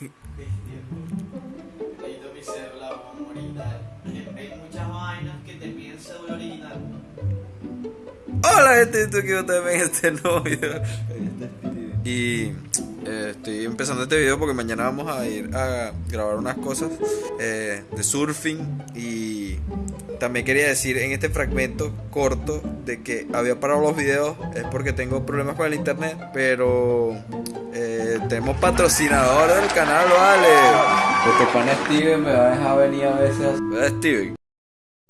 Necesito mi cédula, vamos ahorita. Hay muchas vainas que te cédula ahorita. Hola gente, estoy aquí otra vez en este nuevo video Y eh, estoy empezando este video porque mañana vamos a ir a grabar unas cosas eh, de surfing Y también quería decir en este fragmento corto de que había parado los videos Es porque tengo problemas con el internet Pero eh, tenemos patrocinador del canal, vale Este pana Steven me va a dejar venir a veces ¿Verdad, Steven?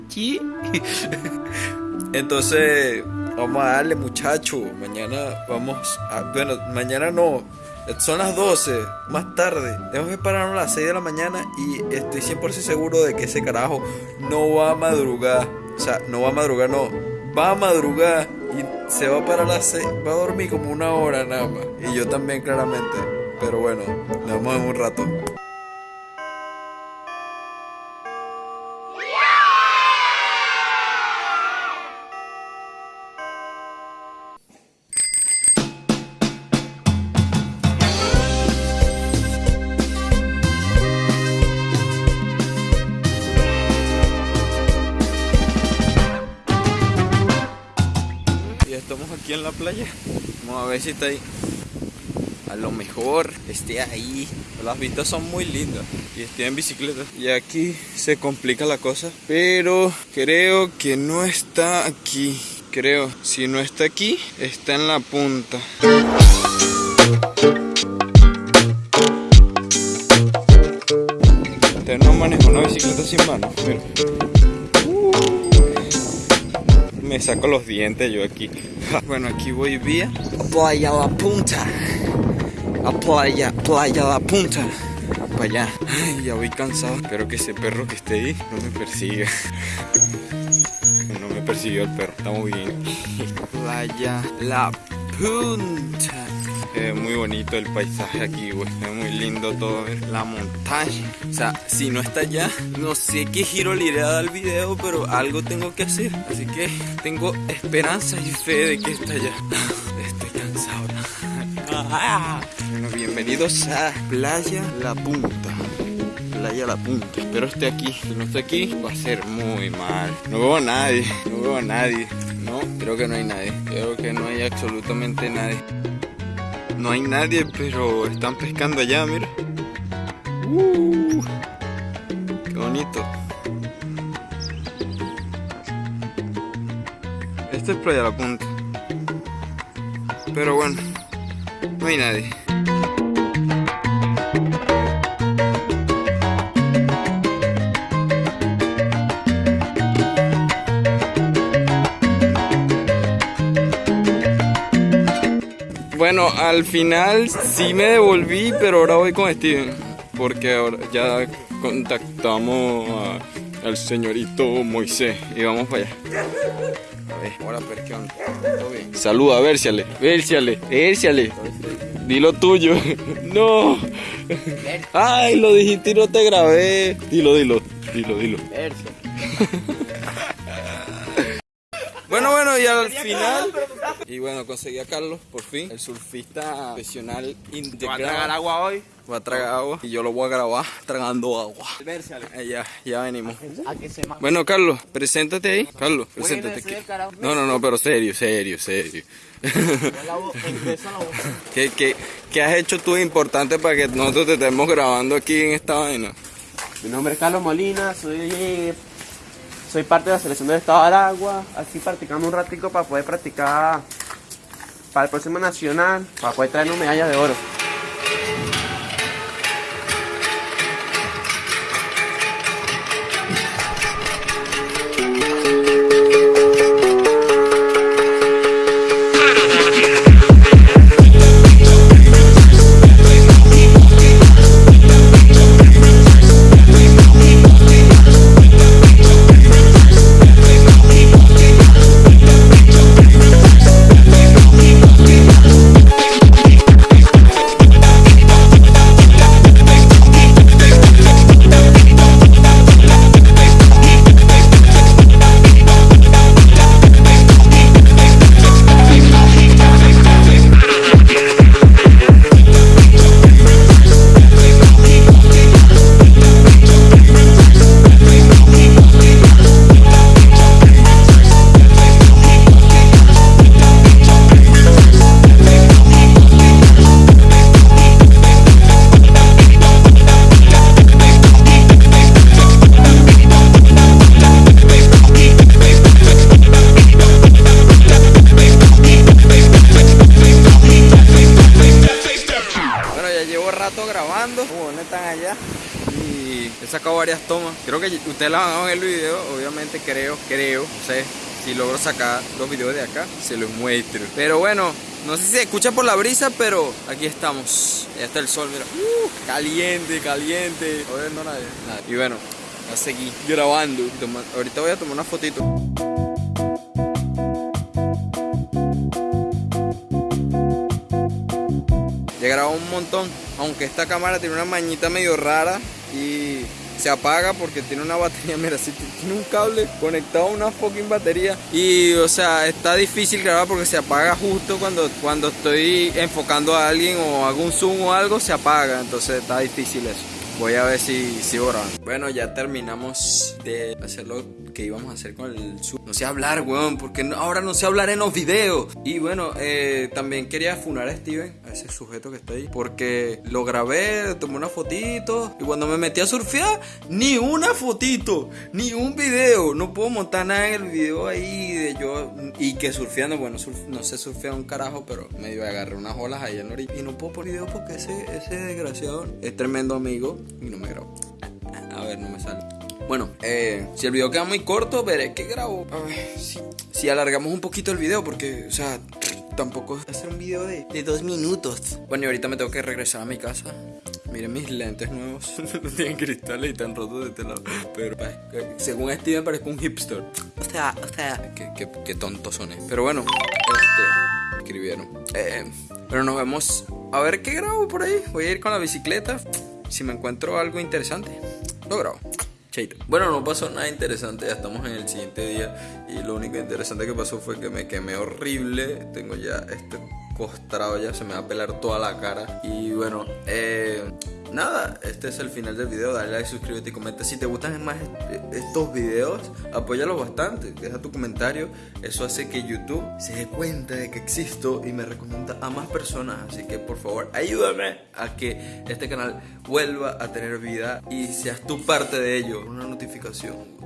Sí. Entonces, vamos a darle, muchacho. Mañana vamos a. Bueno, mañana no. Son las 12, más tarde. Tenemos que pararnos a las 6 de la mañana y estoy 100% seguro de que ese carajo no va a madrugar. O sea, no va a madrugar, no. Va a madrugar y se va a parar a las 6. Va a dormir como una hora nada más. Y yo también, claramente. Pero bueno, nos vemos en un rato. En la playa. Vamos a ver si está ahí. A lo mejor esté ahí. Las vistas son muy lindas. Y estoy en bicicleta. Y aquí se complica la cosa. Pero creo que no está aquí. Creo. Si no está aquí, está en la punta. Usted no maneja una bicicleta sin manos. Mira. Me saco los dientes yo aquí. Bueno, aquí voy vía Playa La Punta. A Playa, Playa La Punta. Para allá. Ay, ya voy cansado. Espero que ese perro que esté ahí no me persiga. No me persiguió el perro. Estamos bien. Playa La Punta. Es muy bonito el paisaje aquí, güey. Es muy lindo todo. La montaña. O sea, si no está allá, no sé qué giro le iré a dar al video, pero algo tengo que hacer. Así que tengo esperanza y fe de que está allá. Estoy cansado. Bueno, bienvenidos a Playa La Punta. Playa La Punta. Espero esté aquí. Si no está aquí, va a ser muy mal. No veo a nadie. No veo a nadie. No, creo que no hay nadie. Creo que no hay absolutamente nadie. No hay nadie, pero están pescando allá, mira. Uh, qué bonito. Esta es Playa La Punta. Pero bueno, no hay nadie. Bueno, al final sí me devolví, pero ahora voy con Steven. Porque ahora ya contactamos a- al señorito Moisés y vamos para allá. A ver, onda. ¿Todo bien? Saluda, vérciale, vérciale, vérciale. Dilo tuyo. No. Ay, lo dijiste y no te grabé. Dilo, dilo, dilo, dilo. Bueno, bueno, y al final. Y bueno, conseguí a Carlos, por fin. El surfista profesional integrado. agua hoy? Va a tragar agua y yo lo voy a grabar tragando agua. Eh, ya, ya venimos. A Bueno, Carlos, preséntate ahí. Carlos, preséntate aquí. No, no, no, pero serio, serio, serio. ¿Qué, qué, qué has hecho tú importante para que nosotros te estemos grabando aquí en esta vaina? Mi nombre es Carlos Molina, soy, soy parte de la selección del Estado de Aragua. Así practicando un ratico para poder practicar para el próximo nacional, para poder traernos medallas de oro. Varias tomas. Creo que ustedes las van a ver el video. Obviamente creo, creo, no sé. Si logro sacar los videos de acá, se los muestro. Pero bueno, no sé si se escucha por la brisa, pero aquí estamos. Ya está el sol, mira. Uh, caliente, caliente. No nadie. Nada. Y bueno, a seguir grabando. Ahorita voy a tomar una fotito. Ya grabado un montón, aunque esta cámara tiene una mañita medio rara y se apaga porque tiene una batería, mira, si tiene un cable conectado a una fucking batería y o sea, está difícil grabar porque se apaga justo cuando, cuando estoy enfocando a alguien o hago un zoom o algo, se apaga, entonces está difícil eso. Voy a ver si sigo grabando. Bueno, ya terminamos de hacer lo que íbamos a hacer con el zoom. No sé hablar, weón, porque no- ahora no sé hablar en los videos. Y bueno, eh, también quería funar a Steven, a ese sujeto que está ahí, porque lo grabé, tomé una fotito y cuando me metí a surfear, ni una fotito, ni un video. No puedo montar nada en el video ahí de yo y que surfeando, bueno, surf- no sé surfear un carajo, pero medio agarré unas olas ahí en la orilla. Y no puedo poner video porque ese, ese desgraciado es tremendo amigo y no me grabo. A ver, no me sale. Bueno, eh, si el video queda muy corto, veré que grabo. A ver, si, si alargamos un poquito el video, porque, o sea, tampoco es hacer un video de, de dos minutos. Bueno, y ahorita me tengo que regresar a mi casa. Miren mis lentes nuevos. no tienen cristales y están rotos de este lado. Pero según Steven parezco un hipster. O sea, o sea, qué, qué, qué tonto soné. Pero bueno, este, escribieron. Eh, pero nos vemos. A ver qué grabo por ahí. Voy a ir con la bicicleta. Si me encuentro algo interesante, lo grabo. Chaito. Bueno, no pasó nada interesante, ya estamos en el siguiente día y lo único interesante que pasó fue que me quemé horrible, tengo ya este costrado ya, se me va a pelar toda la cara y bueno, eh, nada, este es el final del video, dale like, suscríbete y comenta si te gustan más est- estos videos, apóyalos bastante, deja tu comentario, eso hace que YouTube se dé cuenta de que existo y me recomienda a más personas, así que por favor ayúdame a que este canal vuelva a tener vida y seas tú parte de ello, una notificación.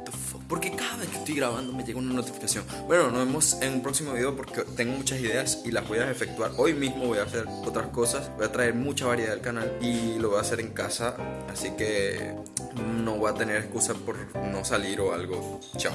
Porque cada vez que estoy grabando me llega una notificación. Bueno, nos vemos en un próximo video porque tengo muchas ideas y las voy a efectuar. Hoy mismo voy a hacer otras cosas. Voy a traer mucha variedad al canal y lo voy a en casa. Así que no voy a tener excusa por no salir o algo. Chao.